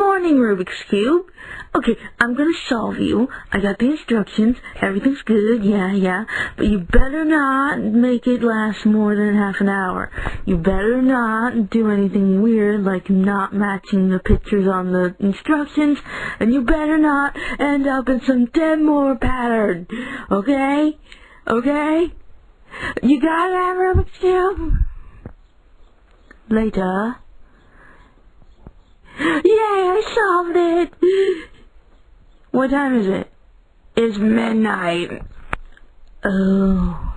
morning, Rubik's Cube. Okay, I'm gonna solve you. I got the instructions. Everything's good, yeah, yeah. But you better not make it last more than half an hour. You better not do anything weird like not matching the pictures on the instructions. And you better not end up in some Denmore pattern. Okay? Okay? You got that, Rubik's Cube? Later. I solved it! What time is it? It's midnight. Oh.